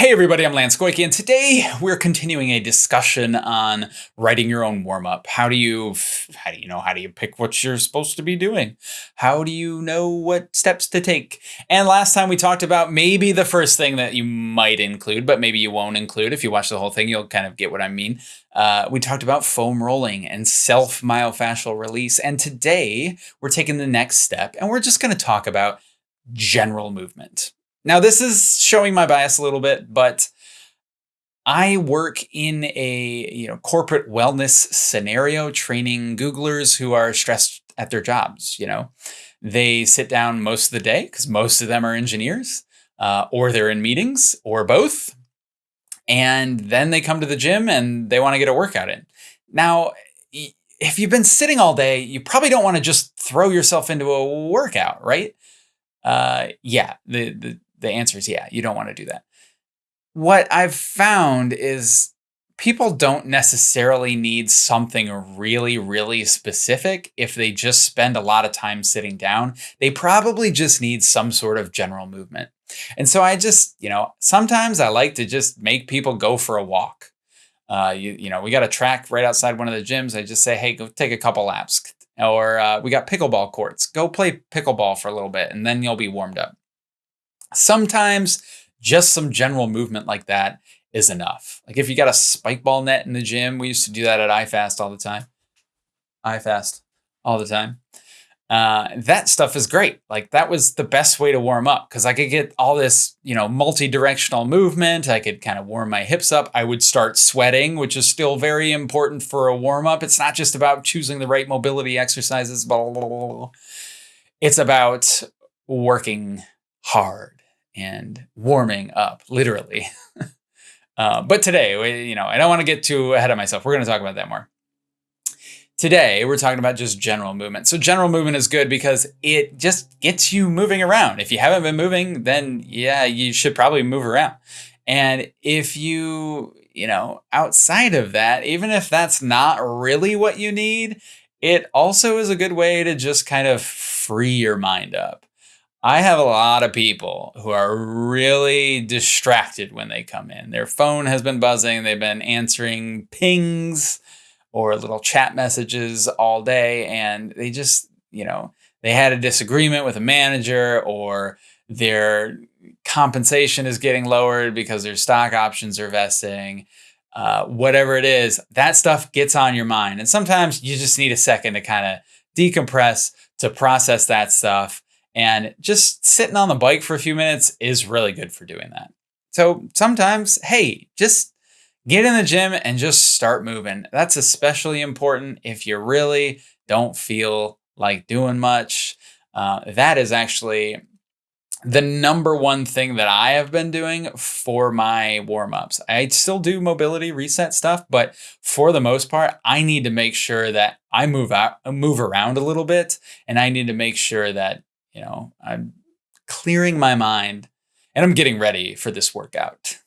Hey everybody, I'm Lance Goyke, and today we're continuing a discussion on writing your own warm-up. How do you how do you know how do you pick what you're supposed to be doing? How do you know what steps to take? And last time we talked about maybe the first thing that you might include, but maybe you won't include. If you watch the whole thing, you'll kind of get what I mean. Uh, we talked about foam rolling and self myofascial release, and today we're taking the next step, and we're just going to talk about general movement. Now, this is showing my bias a little bit, but I work in a you know corporate wellness scenario, training Googlers who are stressed at their jobs. You know, they sit down most of the day because most of them are engineers, uh, or they're in meetings, or both, and then they come to the gym and they want to get a workout in. Now, if you've been sitting all day, you probably don't want to just throw yourself into a workout, right? Uh, yeah, the, the the answer is yeah, you don't want to do that. What I've found is people don't necessarily need something really, really specific if they just spend a lot of time sitting down. They probably just need some sort of general movement. And so I just, you know, sometimes I like to just make people go for a walk. Uh, you, you know, we got a track right outside one of the gyms. I just say, hey, go take a couple laps. Or uh, we got pickleball courts. Go play pickleball for a little bit and then you'll be warmed up. Sometimes just some general movement like that is enough. Like if you got a spike ball net in the gym, we used to do that at iFast all the time. iFast all the time. Uh, that stuff is great. Like that was the best way to warm up because I could get all this, you know, multi-directional movement. I could kind of warm my hips up. I would start sweating, which is still very important for a warm up. It's not just about choosing the right mobility exercises. Blah, blah, blah, it's about working hard and warming up, literally. uh, but today, you know, I don't want to get too ahead of myself. We're going to talk about that more. Today, we're talking about just general movement. So general movement is good because it just gets you moving around. If you haven't been moving, then yeah, you should probably move around. And if you, you know, outside of that, even if that's not really what you need, it also is a good way to just kind of free your mind up. I have a lot of people who are really distracted when they come in. Their phone has been buzzing, they've been answering pings or little chat messages all day, and they just, you know, they had a disagreement with a manager or their compensation is getting lowered because their stock options are vesting. Uh, whatever it is, that stuff gets on your mind. And sometimes you just need a second to kind of decompress, to process that stuff and just sitting on the bike for a few minutes is really good for doing that. So sometimes, hey, just get in the gym and just start moving. That's especially important if you really don't feel like doing much. Uh, that is actually the number one thing that I have been doing for my warm ups. I still do mobility reset stuff, but for the most part, I need to make sure that I move out, move around a little bit, and I need to make sure that you know, I'm clearing my mind and I'm getting ready for this workout.